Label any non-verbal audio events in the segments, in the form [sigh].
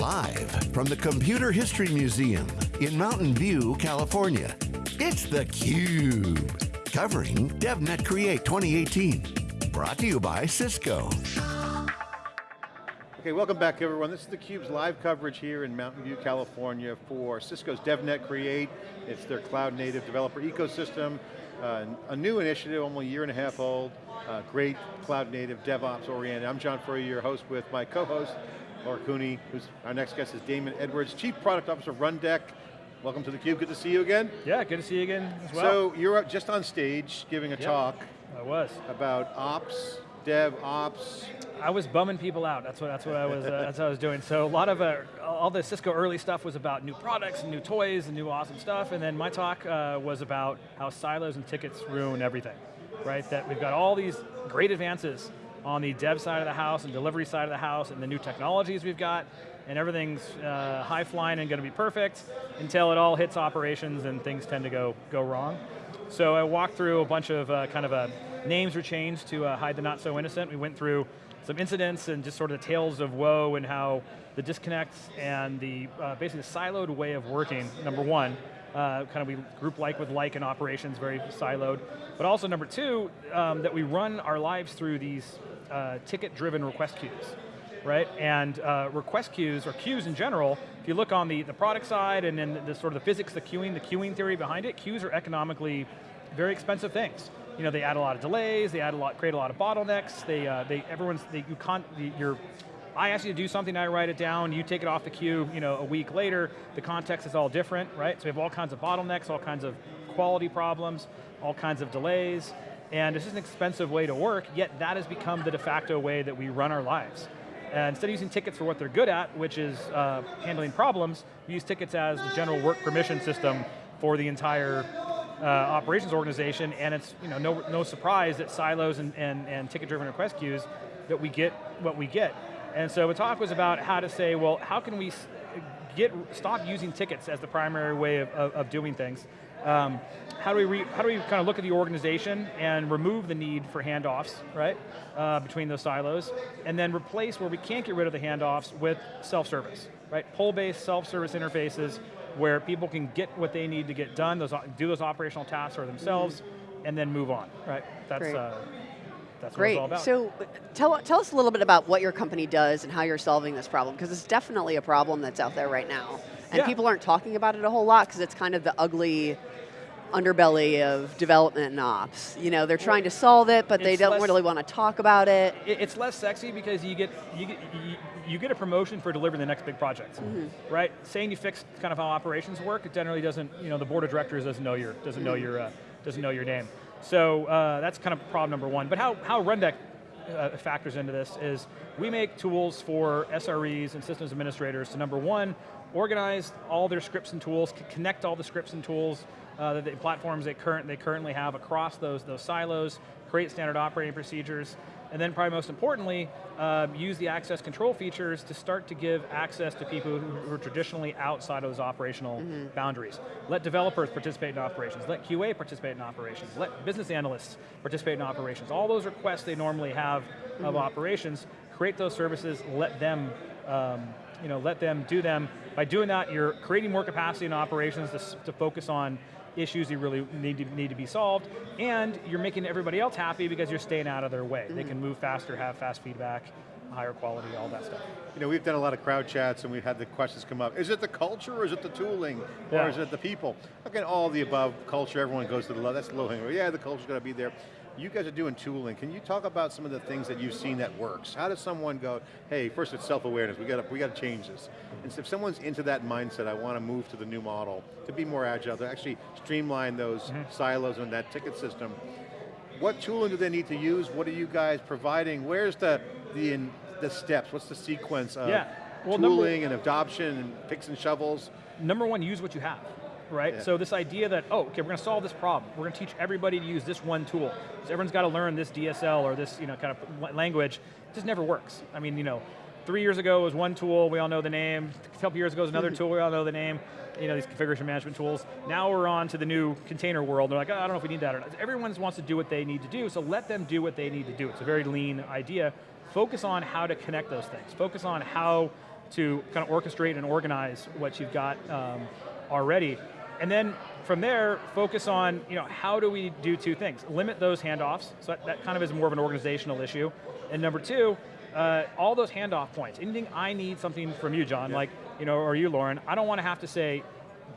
Live from the Computer History Museum in Mountain View, California, it's theCUBE. Covering DevNet Create 2018. Brought to you by Cisco. Okay, welcome back everyone. This is theCUBE's live coverage here in Mountain View, California for Cisco's DevNet Create. It's their cloud native developer ecosystem. Uh, a new initiative, only a year and a half old. Uh, great cloud native, DevOps oriented. I'm John Furrier, your host with my co-host, Lauren Cooney, who's our next guest is Damon Edwards, Chief Product Officer of Rundeck. Welcome to theCUBE, good to see you again. Yeah, good to see you again as well. So you're just on stage giving a talk. I was. About ops, dev ops. I was bumming people out. That's what that's what I was uh, that's what I was doing. So a lot of uh, all the Cisco early stuff was about new products and new toys and new awesome stuff. And then my talk uh, was about how silos and tickets ruin everything, right? That we've got all these great advances on the dev side of the house and delivery side of the house and the new technologies we've got and everything's uh, high flying and going to be perfect until it all hits operations and things tend to go, go wrong. So I walked through a bunch of uh, kind of uh, names were changed to uh, hide the not so innocent. We went through some incidents and just sort of the tales of woe and how the disconnects and the uh, basically the siloed way of working, number one, uh, kind of we group like with like in operations, very siloed. But also number two, um, that we run our lives through these uh, ticket-driven request queues, right? And uh, request queues, or queues in general, if you look on the, the product side and then the, sort of the physics, the queuing, the queuing theory behind it, queues are economically very expensive things you know, they add a lot of delays, they add a lot, create a lot of bottlenecks, they, uh, they everyone's, they, you can't, you're, I ask you to do something, I write it down, you take it off the queue, you know, a week later, the context is all different, right? So we have all kinds of bottlenecks, all kinds of quality problems, all kinds of delays, and it's just an expensive way to work, yet that has become the de facto way that we run our lives. And instead of using tickets for what they're good at, which is uh, handling problems, we use tickets as the general work permission system for the entire uh, operations organization, and it's you know no, no surprise that silos and, and, and ticket-driven request queues that we get what we get. And so the talk was about how to say, well, how can we get stop using tickets as the primary way of, of, of doing things? Um, how do we re, how do we kind of look at the organization and remove the need for handoffs, right, uh, between those silos, and then replace where we can't get rid of the handoffs with self-service, right? Pull-based self-service interfaces where people can get what they need to get done, those, do those operational tasks for themselves, mm -hmm. and then move on, right? That's, uh, that's Great. So tell, tell us a little bit about what your company does and how you're solving this problem, because it's definitely a problem that's out there right now. And yeah. people aren't talking about it a whole lot because it's kind of the ugly underbelly of development and ops. You know, they're trying to solve it, but they don't really want to talk about it. It's less sexy because you get, you get, you, you get a promotion for delivering the next big project, mm -hmm. right? Saying you fixed kind of how operations work, it generally doesn't, you know, the board of directors doesn't know your, doesn't know your, uh, doesn't know your name. So uh, that's kind of problem number one. But how, how Rundeck uh, factors into this is we make tools for SREs and systems administrators to number one, organize all their scripts and tools, connect all the scripts and tools, uh, the, platforms they, current, they currently have across those, those silos, create standard operating procedures, and then probably most importantly, uh, use the access control features to start to give access to people who, who are traditionally outside of those operational mm -hmm. boundaries. Let developers participate in operations, let QA participate in operations, let business analysts participate in operations. All those requests they normally have mm -hmm. of mm-hmm. operations, create those services, let them um, you know, let them do them. By doing that, you're creating more capacity in operations to, to focus on issues you really need to, need to be solved, and you're making everybody else happy because you're staying out of their way. Mm -hmm. They can move faster, have fast feedback, higher quality, all that stuff. You know, we've done a lot of crowd chats and we've had the questions come up. Is it the culture or is it the tooling? Yeah. Or is it the people? Again, all the above, culture, everyone goes to the low, that's the low hanging. Yeah, the culture's got to be there. You guys are doing tooling. Can you talk about some of the things that you've seen that works? How does someone go, hey, first it's self-awareness, we got we got to change this. And so if someone's into that mindset, I want to move to the new model, to be more agile, to actually streamline those mm -hmm. silos and that ticket system, what tooling do they need to use? What are you guys providing? Where's the, the, the steps? What's the sequence of yeah. well, tooling and adoption and picks and shovels? Number one, use what you have right? Yeah. So this idea that, oh, okay, we're going to solve this problem. We're going to teach everybody to use this one tool. So everyone's got to learn this DSL or this you know, kind of language. It just never works. I mean, you know, three years ago was one tool, we all know the name. A couple years ago was another [laughs] tool, we all know the name. You know, these configuration management tools. Now we're on to the new container world. They're like, oh, I don't know if we need that or not. Everyone wants to do what they need to do, so let them do what they need to do. It's a very lean idea. Focus on how to connect those things. Focus on how to kind of orchestrate and organize what you've got um, already. And then from there, focus on you know, how do we do two things? Limit those handoffs, so that, that kind of is more of an organizational issue. And number two, uh, all those handoff points, anything I need something from you, John, yeah. like, you know, or you, Lauren, I don't want to have to say,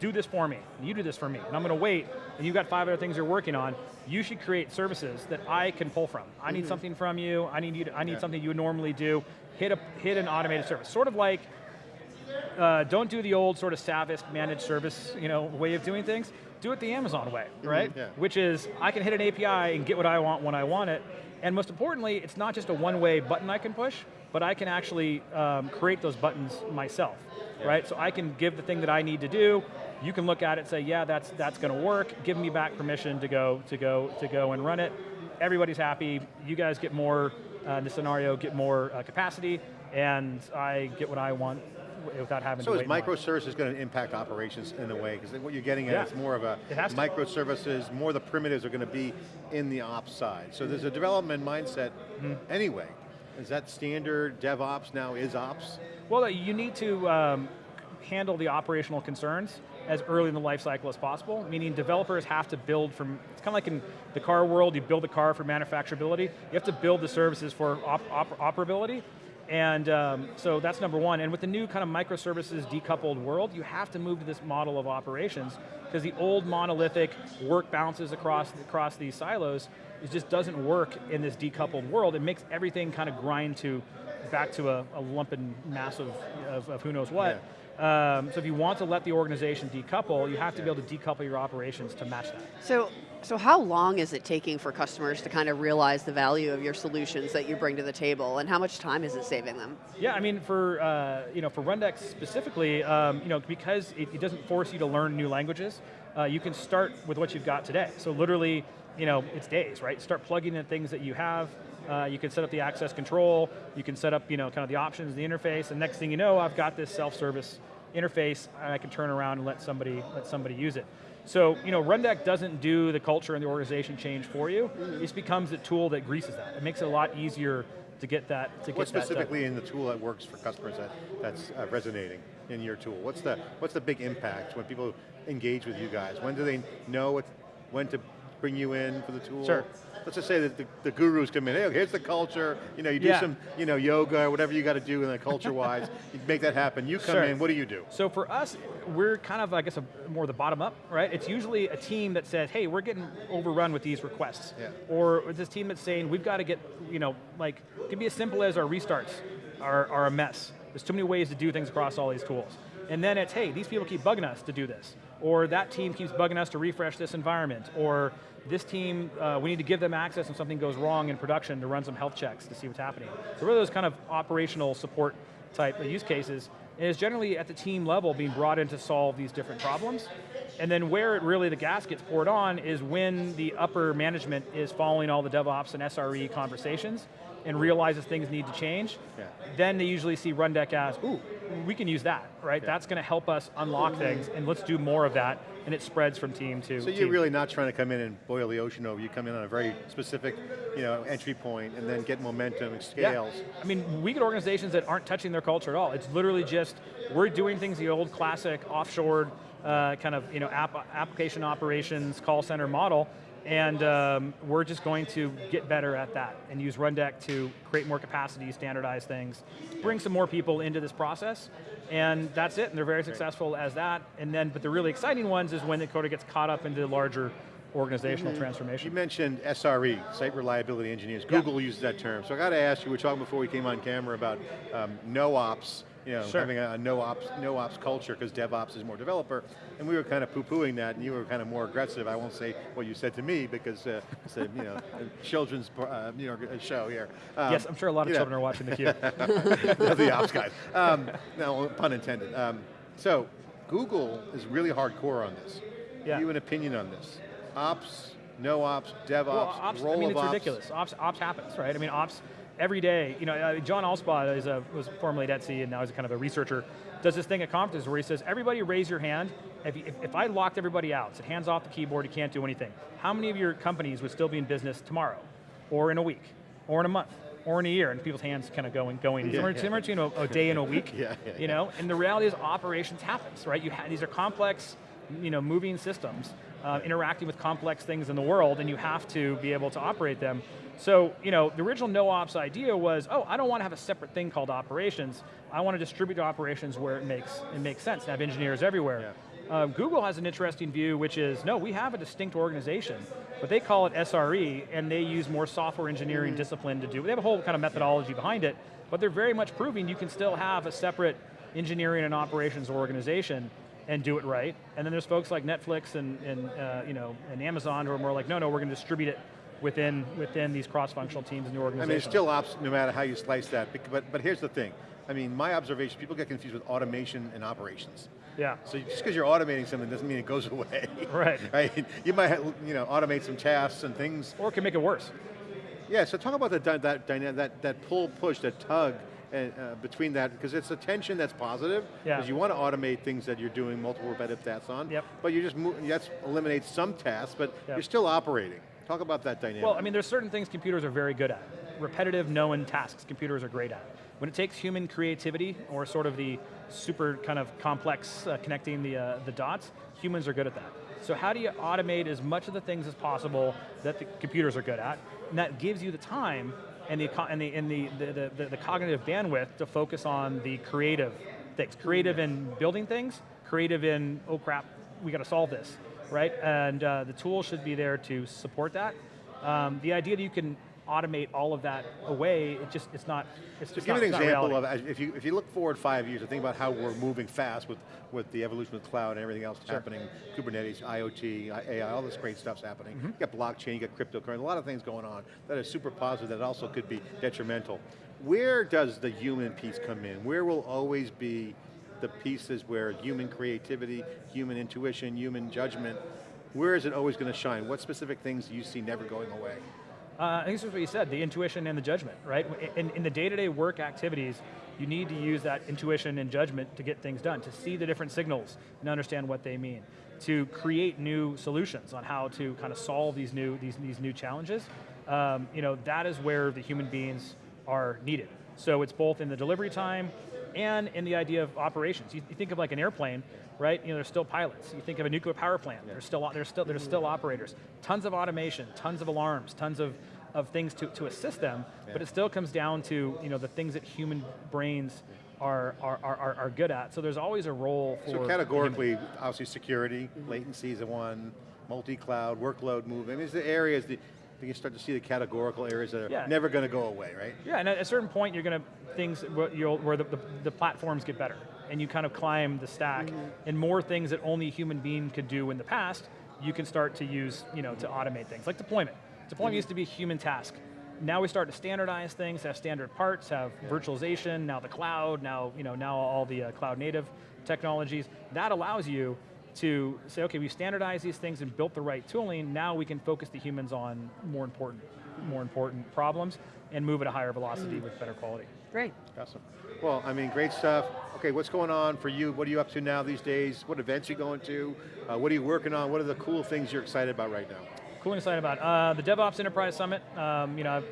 do this for me, you do this for me, and I'm going to wait, and you've got five other things you're working on, you should create services that I can pull from. I need mm -hmm. something from you, I need, you to, I need yeah. something you would normally do, hit, a, hit an automated service. Sort of like, uh, don't do the old sort of Savist managed service you know, way of doing things, do it the Amazon way, mm-hmm. right? Mm -hmm. yeah. Which is, I can hit an API and get what I want when I want it, and most importantly, it's not just a one-way button I can push, but I can actually um, create those buttons myself, yeah. right? So I can give the thing that I need to do, you can look at it and say, yeah, that's, that's going to work, give me back permission to go, to, go, to go and run it. Everybody's happy, you guys get more, uh, in the scenario, get more uh, capacity, and I get what I want without having so to is microservices going to impact operations in a way? Because what you're getting at yeah. is more of a microservices, more the primitives are going to be in the ops side. So there's a development mindset mm -hmm. anyway. Is that standard DevOps now is ops? Well, you need to um, handle the operational concerns as early in the life cycle as possible, meaning developers have to build from, it's kind of like in the car world, you build the car for manufacturability, you have to build the services for op op operability, and um, so that's number one. And with the new kind of microservices decoupled world, you have to move to this model of operations because the old monolithic work bounces across, across these silos, it just doesn't work in this decoupled world. It makes everything kind of grind to back to a, a lump and mass of, of, of who knows what. Yeah. Um, so if you want to let the organization decouple, you have to be able to decouple your operations to match that. So, so how long is it taking for customers to kind of realize the value of your solutions that you bring to the table, and how much time is it saving them? Yeah, I mean, for uh, you know, for Rundeck specifically, um, you know, because it, it, doesn't force you to learn new languages, uh, you can start with what you've got today. So literally, you know, it's days, right? Start plugging in things that you have, uh, you can set up the access control, you can set up you know, kind of the options, the interface, and next thing you know, I've got this self-service interface, and I can turn around and let somebody, let somebody use it. So, you know, Rundeck doesn't do the culture and the organization change for you. It becomes a tool that greases that. It makes it a lot easier to get that, to what get specifically in the tool that works for customers that, that's uh, resonating in your tool? What's the, what's the big impact when people engage with you guys? When do they know what, when to bring you in for the tool? Sure let's just say that the, the gurus come in, hey, here's the culture, you know, you do yeah. some you know, yoga or whatever you got to do in the culture-wise, [laughs] you make that happen. You come sure. in, what do you do? So for us, we're kind of, I guess, a, more the bottom up, right? It's usually a team that says, hey, we're getting overrun with these requests. Yeah. Or this team that's saying, we've got to get, you know, like, it can be as simple as our restarts are, are a mess. There's too many ways to do things across all these tools. And then it's, hey, these people keep bugging us to do this. Or that team keeps bugging us to refresh this environment. Or this team, uh, we need to give them access if something goes wrong in production to run some health checks to see what's happening. So really those kind of operational support type use cases, and it's generally at the team level being brought in to solve these different problems. And then where it really the gas gets poured on is when the upper management is following all the DevOps and SRE conversations and realizes things need to change, yeah. then they usually see Rundeck as, ooh, we can use that, right? Yeah. That's going to help us unlock things, and let's do more of that, and it spreads from team to So you're really not trying to come in and boil the ocean over, you come in on a very specific you know, entry point, and then get momentum and scales. Yeah. I mean, we get organizations that aren't touching their culture at all. It's literally just, we're doing things the old classic offshore uh, kind of you know, app, application operations, call center model, and um, we're just going to get better at that and use Rundeck to create more capacity, standardize things, bring some more people into this process, and that's it, and they're very successful as that. And then, but the really exciting ones is when the Dakota gets caught up into the larger organizational mm -hmm. transformation. You mentioned SRE, Site Reliability Engineers. Google yeah. uses that term. So I got to ask you, we were talking before we came on camera about um, no-ops, you know, sure. having a, no ops no ops culture because DevOps is more developer, and we were kind of poo-pooing that, and you were kind of more aggressive. I won't say what you said to me because uh, it's a you know children's uh, you know show here. Um, yes, I'm sure a lot of children know. are watching the cube. [laughs] the ops guys. Um, no pun intended. Um, so Google is really hardcore on this. Yeah. You have an opinion on this? Ops, no ops, DevOps, well, ops, role I mean, it's ops. ridiculous. Ops, ops happens, right? I mean, ops every day, you know, uh, John Allspaw is a, was formerly at Etsy and now he's kind of a researcher, does this thing at conferences where he says, everybody raise your hand, if, if, if I locked everybody out, said hands off the keyboard, you can't do anything, how many of your companies would still be in business tomorrow, or in a week, or in a month? or in a year, and people's hands kind of going, going. Yeah, somewhere, yeah. somewhere between a, a day and a week. [laughs] Yeah, yeah, you know, and the reality is operations happens, right? You these are complex, you know, moving systems, uh, interacting with complex things in the world, and you have to be able to operate them. So, you know, the original no-ops idea was, oh, I don't want to have a separate thing called operations. I want to distribute operations where it makes, it makes sense, and have engineers everywhere. Uh, Google has an interesting view, which is, no, we have a distinct organization, but they call it SRE, and they use more software engineering discipline to do, it. they have a whole kind of methodology behind it, but they're very much proving you can still have a separate engineering and operations organization and do it right. And then there's folks like Netflix and, and uh, you know, and Amazon who are more like, no, no, we're going to distribute it within, within these cross-functional teams in the organization. I mean, it's still ops no matter how you slice that, but, but here's the thing. I mean, my observation, people get confused with automation and operations. Yeah. So just because you're automating something doesn't mean it goes [laughs] away. Right. [laughs] right? You might you know, automate some tasks and things. Or it can make it worse. Yeah, so talk about the, that, that, that pull, push, that tug uh, between that, because it's a tension that's positive, Yeah. because you want to automate things that you're doing multiple repetitive tasks on, Yep. but you just move, that eliminates some tasks, but Yep. you're still operating. Talk about that dynamic. Well, I mean, there's certain things computers are very good at. Repetitive, known tasks, computers are great at. When it takes human creativity, or sort of the super kind of complex uh, connecting the, uh, the dots, humans are good at that. So how do you automate as much of the things as possible that the computers are good at, and that gives you the time and the, and the, and the, the, the, the cognitive bandwidth to focus on the creative things. Creative in building things, creative in, oh crap, we got to solve this, right? And uh, the tool should be there to support that. Um, the idea that you can automate all of that away, it just, it's not, it's just give not, an example of, if you, if you look forward five years and think about how we're moving fast with, with the evolution of cloud and everything else happening, Kubernetes, IoT, AI, all this great stuff's happening. Mm-hmm. You got blockchain, you got cryptocurrency, a lot of things going on that are super positive that also could be detrimental. Where does the human piece come in? Where will always be the pieces where human creativity, human intuition, human judgment, where is it always going to shine? What specific things do you see never going away? Uh, I think this is what you said, the intuition and the judgment, right? In, in the day-to-day work activities, you need to use that intuition and judgment to get things done, to see the different signals and understand what they mean, to create new solutions on how to kind of solve these new, these, these new challenges. Um, you know, that is where the human beings are needed. So it's both in the delivery time and in the idea of operations. You, you think of like an airplane, right? You know, there's still pilots. You think of a nuclear power plant. There's still there's still there's still operators. Tons of automation, tons of alarms, tons of of things to, to assist them. But it still comes down to you know the things that human brains are are, are, are- good at. So there's always a role for So categorically, obviously security, latency is the one, multi-cloud, workload movement, these are the areas that you can start to see the categorical areas that are Yeah. never going to go away, right? Yeah, and at a certain point, you're going to things where, the, the, the platforms get better, and you kind of climb the stack, and more things that only a human being could do in the past, you can start to use, you know, to automate things like deployment. Deployment used to be a human task. Now we start to standardize things, have standard parts, have virtualization, now the cloud, now you know, now all the uh, cloud native technologies. That allows you to say, okay, we've standardized these things and built the right tooling. Now we can focus the humans on more important, more important problems and move at a higher velocity with better quality. Great. Awesome. Well, I mean, great stuff. Okay, what's going on for you? What are you up to now these days? What events are you going to? Uh, what are you working on? What are the cool things you're excited about right now? Cool and excited about uh, the DevOps Enterprise Summit. Um, you know,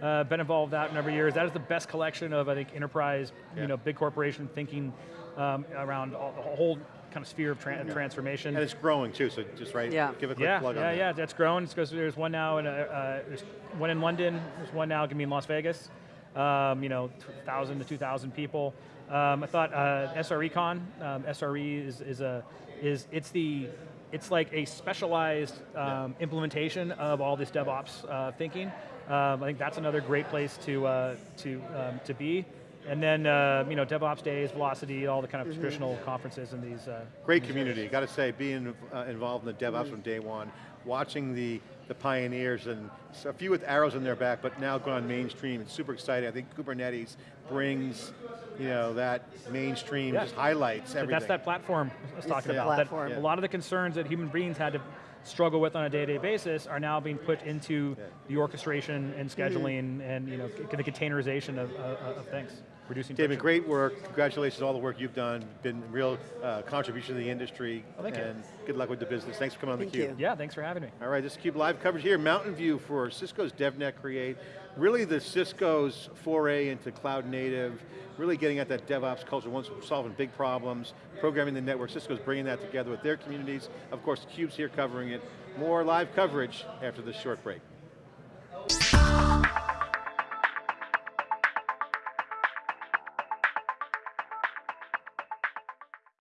I've uh, been involved with that a number of years. That is the best collection of I think enterprise, Yeah. you know, big corporation thinking um, around all, the whole kind of sphere of tran- transformation. And it's growing too, so just right, Yeah. give a quick yeah, plug yeah, on that. yeah. That's grown. It's because there's one now, in, uh, uh, there's one in London. There's one now going to be in Las Vegas. Um, you know, thousand to two thousand people. Um, I thought uh, SRECon. Um, SRE is, is a is it's the it's like a specialized um, implementation of all this DevOps uh, thinking. Um, I think that's another great place to uh, to um, to be. And then uh, you know DevOps Days, Velocity, all the kind of traditional conferences and these. Uh, Great community, got to say, being uh, involved in the DevOps from day one, watching the, the pioneers and a few with arrows in their back, but now gone mainstream, it's super exciting. I think Kubernetes brings, you know, that mainstream, Yeah. just highlights But everything. That's that platform I was talking the about. That platform. A lot of the concerns that human beings had to struggle with on a day-to-day basis are now being put into the orchestration and scheduling hmm. and you know the containerization of, of, of things, reducing David, great work. Congratulations on all the work you've done. Been real uh, contribution to the industry. Oh, thank and you. good luck with the business. Thanks for coming on thank theCUBE. You. Yeah, thanks for having me. All right, this is CUBE Live coverage here, Mountain View for Cisco's DevNet Create. Really the Cisco's foray into cloud native, really getting at that DevOps culture, once solving big problems, programming the network. Cisco's bringing that together with their communities. Of course, CUBE's here covering it. More live coverage after this short break.